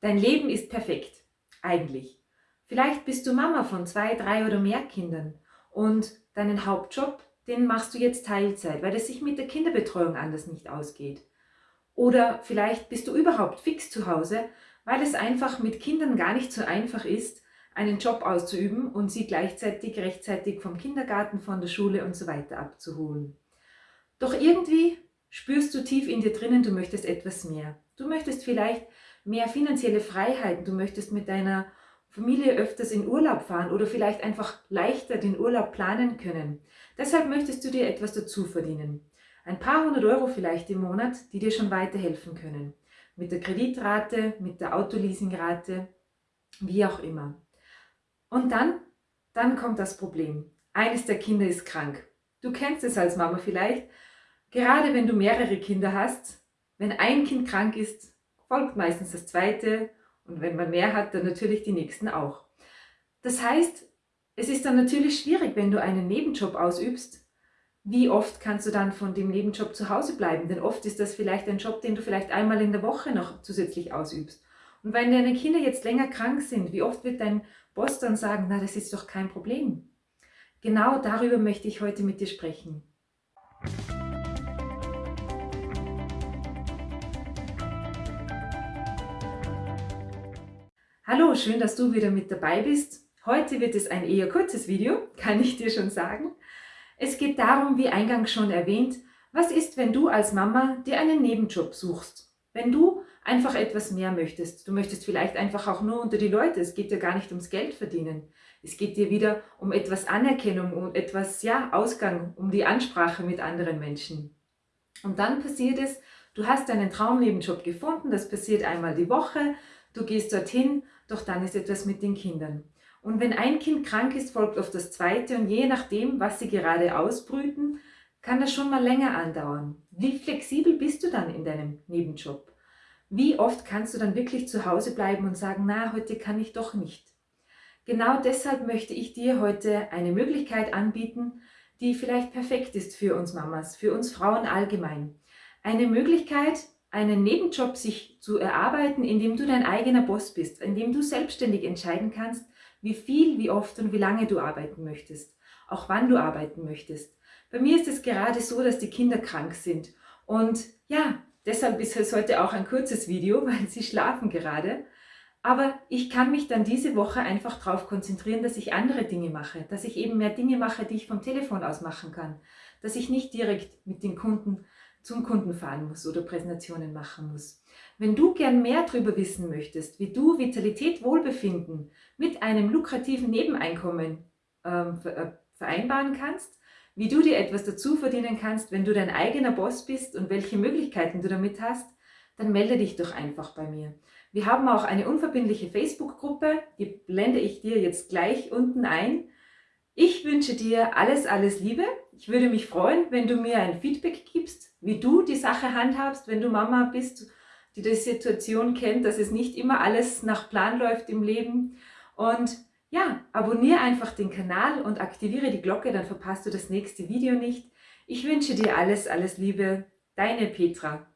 Dein Leben ist perfekt, eigentlich. Vielleicht bist du Mama von zwei, drei oder mehr Kindern und deinen Hauptjob, den machst du jetzt Teilzeit, weil es sich mit der Kinderbetreuung anders nicht ausgeht. Oder vielleicht bist du überhaupt fix zu Hause, weil es einfach mit Kindern gar nicht so einfach ist, einen Job auszuüben und sie gleichzeitig rechtzeitig vom Kindergarten, von der Schule und so weiter abzuholen. Doch irgendwie spürst du tief in dir drinnen, du möchtest etwas mehr. Du möchtest vielleicht mehr finanzielle Freiheiten, du möchtest mit deiner Familie öfters in Urlaub fahren oder vielleicht einfach leichter den Urlaub planen können. Deshalb möchtest du dir etwas dazu verdienen. Ein paar hundert Euro vielleicht im Monat, die dir schon weiterhelfen können. Mit der Kreditrate, mit der Autoleasingrate, wie auch immer. Und dann, dann kommt das Problem. Eines der Kinder ist krank. Du kennst es als Mama vielleicht. Gerade wenn du mehrere Kinder hast, wenn ein Kind krank ist, folgt meistens das zweite und wenn man mehr hat, dann natürlich die nächsten auch. Das heißt, es ist dann natürlich schwierig, wenn du einen Nebenjob ausübst. Wie oft kannst du dann von dem Nebenjob zu Hause bleiben? Denn oft ist das vielleicht ein Job, den du vielleicht einmal in der Woche noch zusätzlich ausübst. Und wenn deine Kinder jetzt länger krank sind, wie oft wird dein Boss dann sagen, na, das ist doch kein Problem. Genau darüber möchte ich heute mit dir sprechen. Hallo, schön, dass du wieder mit dabei bist. Heute wird es ein eher kurzes Video, kann ich dir schon sagen. Es geht darum, wie eingangs schon erwähnt, was ist, wenn du als Mama dir einen Nebenjob suchst? Wenn du einfach etwas mehr möchtest. Du möchtest vielleicht einfach auch nur unter die Leute. Es geht dir gar nicht ums Geld verdienen. Es geht dir wieder um etwas Anerkennung, um etwas, ja, Ausgang, um die Ansprache mit anderen Menschen. Und dann passiert es, du hast deinen Traumnebenjob gefunden, das passiert einmal die Woche, du gehst dorthin doch dann ist etwas mit den Kindern. Und wenn ein Kind krank ist, folgt oft das zweite und je nachdem, was sie gerade ausbrüten, kann das schon mal länger andauern. Wie flexibel bist du dann in deinem Nebenjob? Wie oft kannst du dann wirklich zu Hause bleiben und sagen, na, heute kann ich doch nicht. Genau deshalb möchte ich dir heute eine Möglichkeit anbieten, die vielleicht perfekt ist für uns Mamas, für uns Frauen allgemein. Eine Möglichkeit, einen Nebenjob sich zu erarbeiten, indem du dein eigener Boss bist, indem du selbstständig entscheiden kannst, wie viel, wie oft und wie lange du arbeiten möchtest, auch wann du arbeiten möchtest. Bei mir ist es gerade so, dass die Kinder krank sind und ja, deshalb ist es heute auch ein kurzes Video, weil sie schlafen gerade. Aber ich kann mich dann diese Woche einfach darauf konzentrieren, dass ich andere Dinge mache, dass ich eben mehr Dinge mache, die ich vom Telefon aus machen kann, dass ich nicht direkt mit den Kunden zum Kunden fahren muss oder Präsentationen machen muss. Wenn du gern mehr darüber wissen möchtest, wie du Vitalität, Wohlbefinden mit einem lukrativen Nebeneinkommen ähm, äh, vereinbaren kannst, wie du dir etwas dazu verdienen kannst, wenn du dein eigener Boss bist und welche Möglichkeiten du damit hast, dann melde dich doch einfach bei mir. Wir haben auch eine unverbindliche Facebook-Gruppe, die blende ich dir jetzt gleich unten ein. Ich wünsche dir alles, alles Liebe. Ich würde mich freuen, wenn du mir ein Feedback gibst, wie du die Sache handhabst, wenn du Mama bist, die die Situation kennt, dass es nicht immer alles nach Plan läuft im Leben. Und ja, abonniere einfach den Kanal und aktiviere die Glocke, dann verpasst du das nächste Video nicht. Ich wünsche dir alles, alles Liebe. Deine Petra.